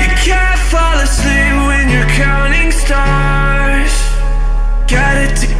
You can't fall asleep when you're counting stars. Got it